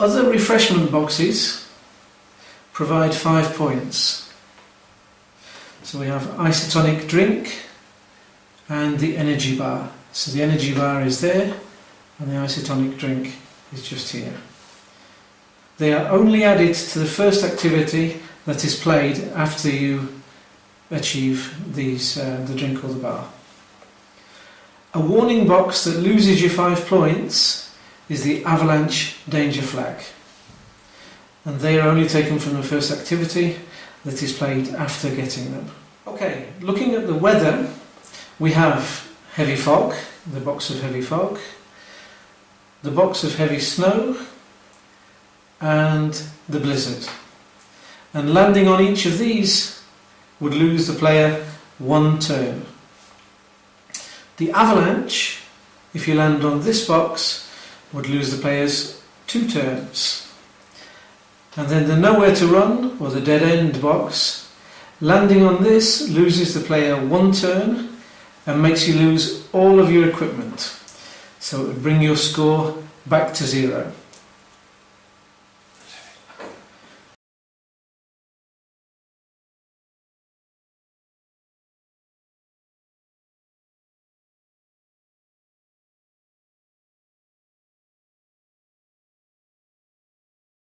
Other refreshment boxes provide five points. So we have isotonic drink and the energy bar. So the energy bar is there and the isotonic drink is just here. They are only added to the first activity that is played after you achieve these, uh, the drink or the bar. A warning box that loses you five points is the avalanche danger flag. And they are only taken from the first activity that is played after getting them. Okay, looking at the weather, we have heavy fog, the box of heavy fog, the box of heavy snow, and the blizzard. And landing on each of these would lose the player one turn. The avalanche, if you land on this box, would lose the players two turns. And then the nowhere to run, or the dead end box, landing on this loses the player one turn and makes you lose all of your equipment. So it would bring your score back to zero.